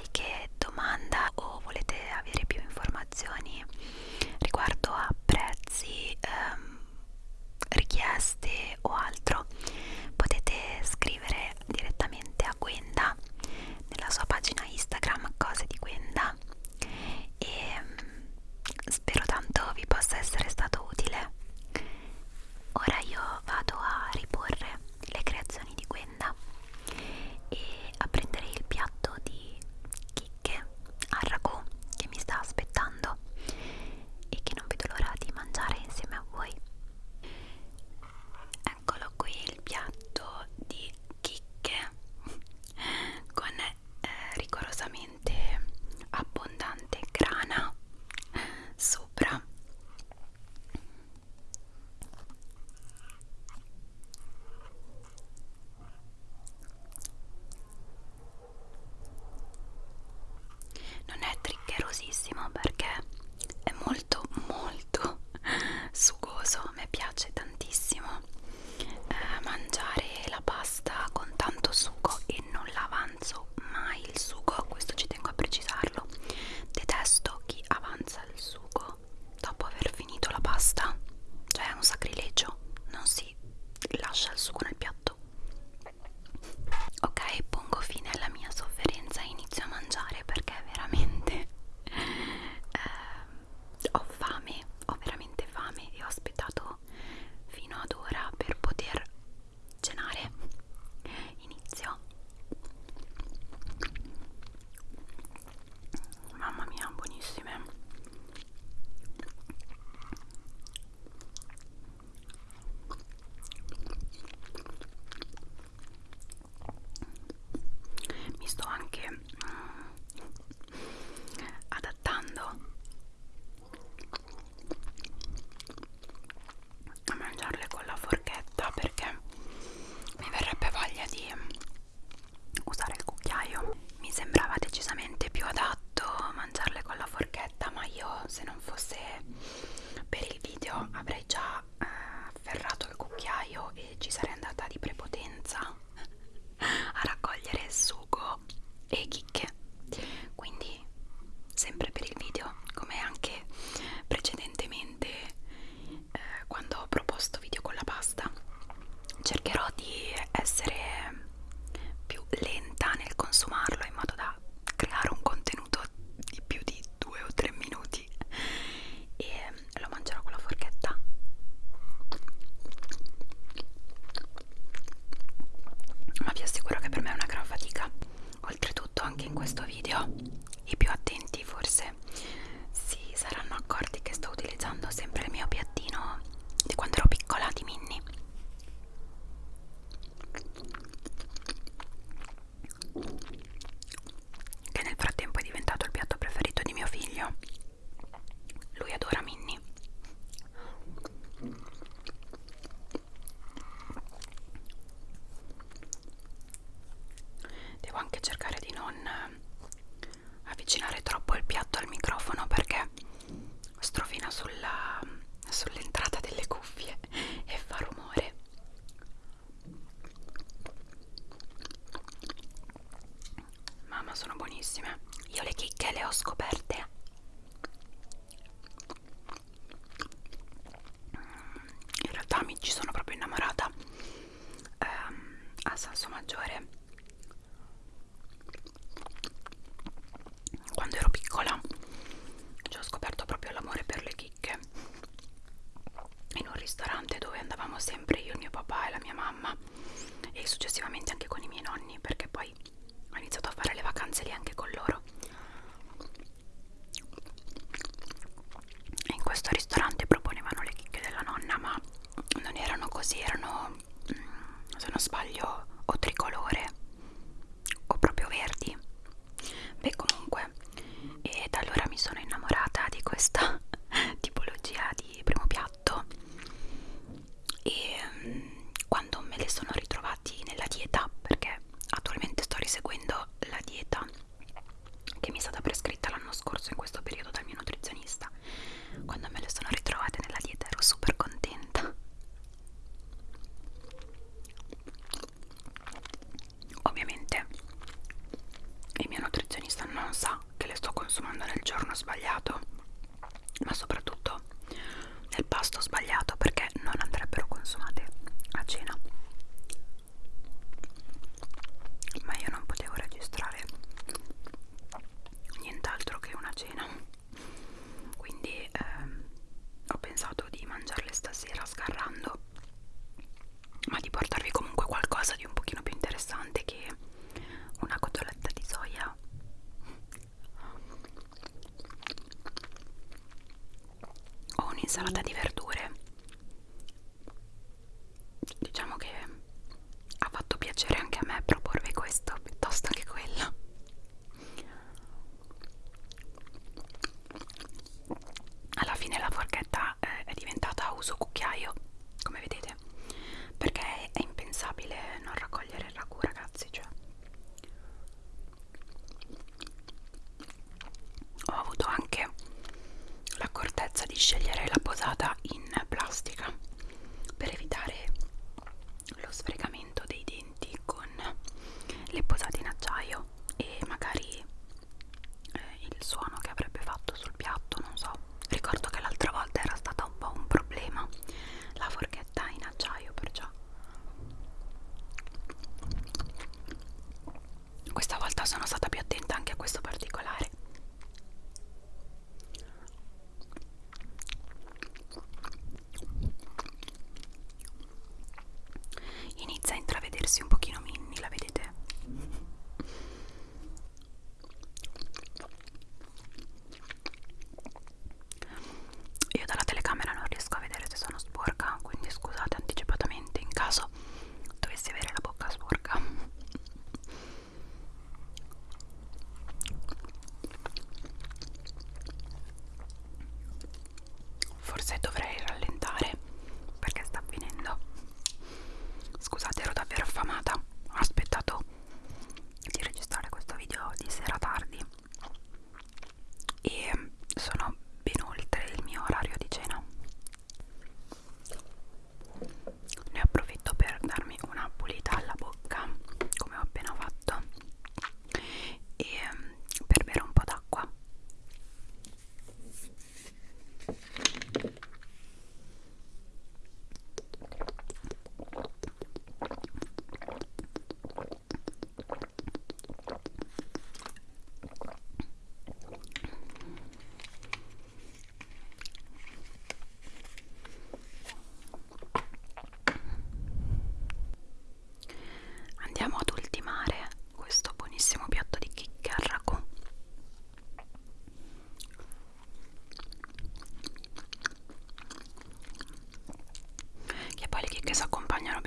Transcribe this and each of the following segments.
qualche domanda sono buonissime. Io le chicche le ho scoperte sonorità insalata di verdure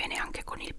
bene anche con il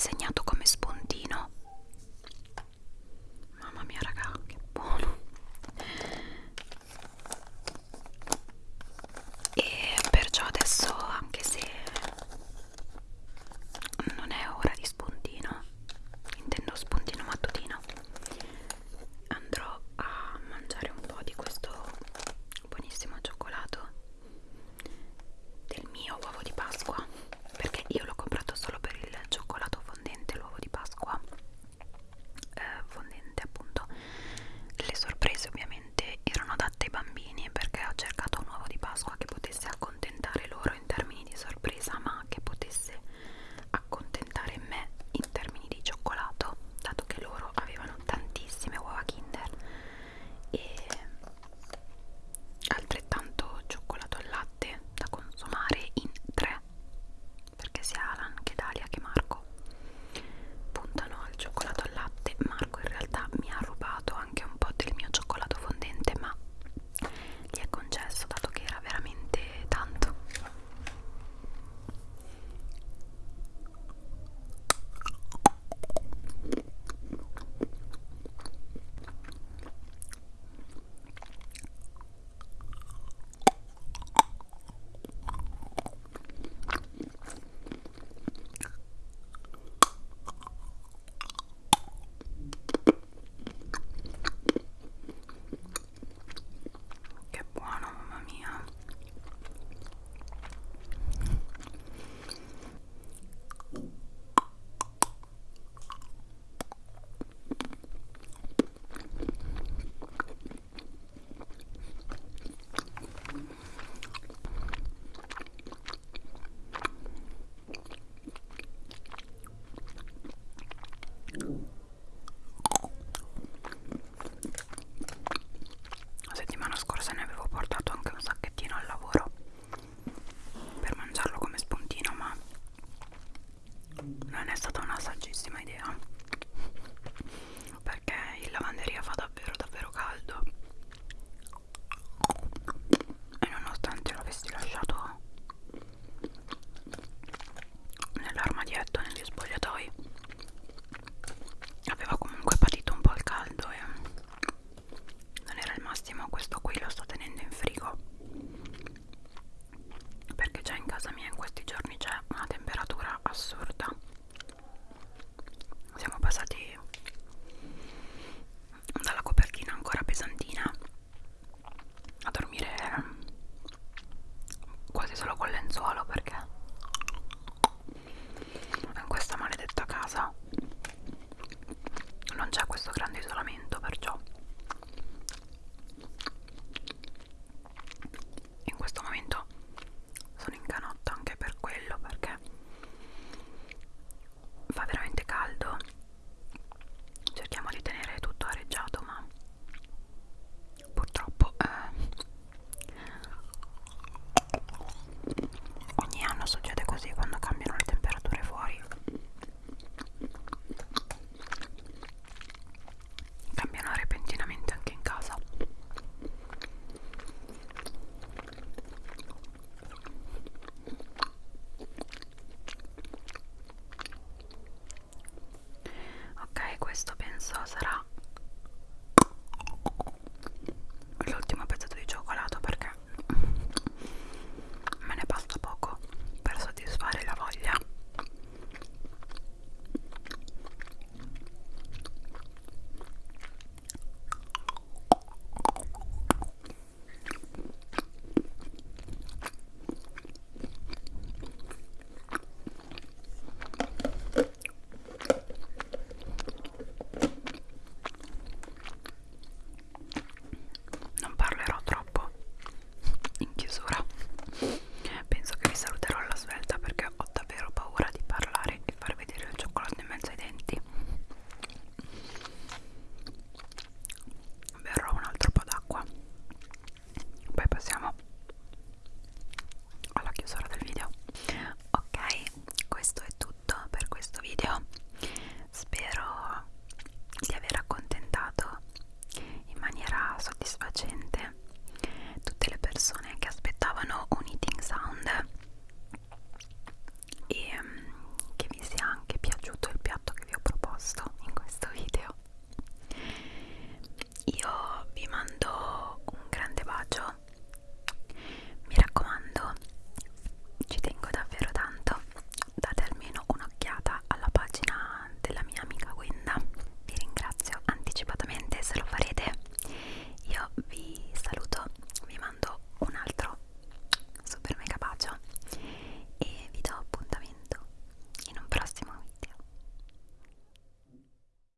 Enseñando